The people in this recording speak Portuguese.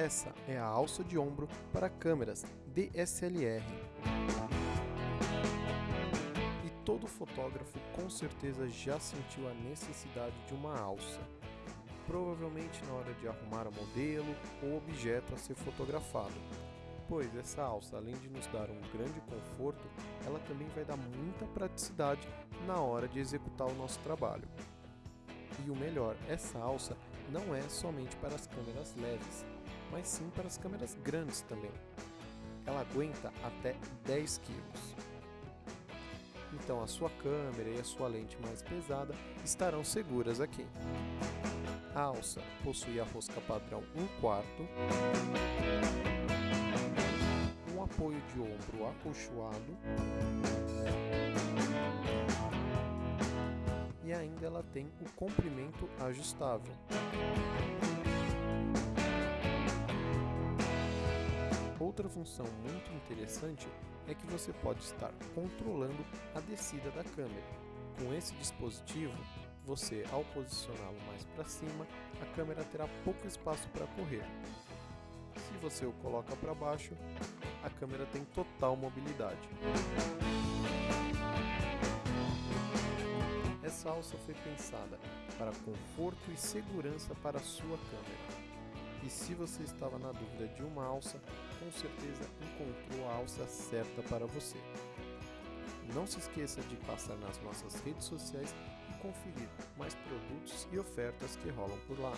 Essa é a alça de ombro para câmeras DSLR. E todo fotógrafo com certeza já sentiu a necessidade de uma alça. Provavelmente na hora de arrumar o modelo ou objeto a ser fotografado. Pois essa alça, além de nos dar um grande conforto, ela também vai dar muita praticidade na hora de executar o nosso trabalho. E o melhor, essa alça não é somente para as câmeras leves, mas sim para as câmeras grandes também. Ela aguenta até 10 kg. Então a sua câmera e a sua lente mais pesada estarão seguras aqui. A alça possui a rosca padrão 1 quarto, um apoio de ombro acolchoado e ainda ela tem o comprimento ajustável. Outra função muito interessante é que você pode estar controlando a descida da câmera. Com esse dispositivo, você ao posicioná-lo mais para cima, a câmera terá pouco espaço para correr. Se você o coloca para baixo, a câmera tem total mobilidade. Essa alça foi pensada para conforto e segurança para a sua câmera. E se você estava na dúvida de uma alça, com certeza encontrou a alça certa para você. Não se esqueça de passar nas nossas redes sociais e conferir mais produtos e ofertas que rolam por lá.